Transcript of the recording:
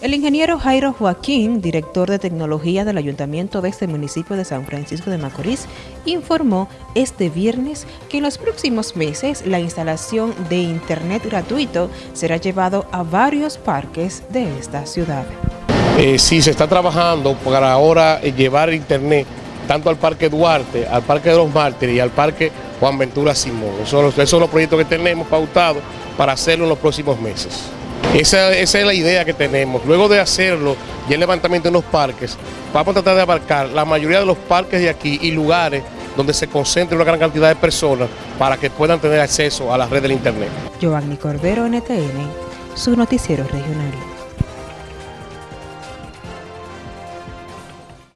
El ingeniero Jairo Joaquín, director de tecnología del ayuntamiento de este municipio de San Francisco de Macorís, informó este viernes que en los próximos meses la instalación de internet gratuito será llevado a varios parques de esta ciudad. Eh, sí, se está trabajando para ahora eh, llevar internet tanto al Parque Duarte, al Parque de los Mártires y al Parque Juan Ventura Simón. Esos son los proyectos que tenemos pautados para hacerlo en los próximos meses. Esa, es la idea que tenemos. Luego de hacerlo y el levantamiento en los parques, vamos a tratar de abarcar la mayoría de los parques de aquí y lugares donde se concentre una gran cantidad de personas para que puedan tener acceso a la red del Internet. Giovanni Cordero, NTN, su noticiero regional.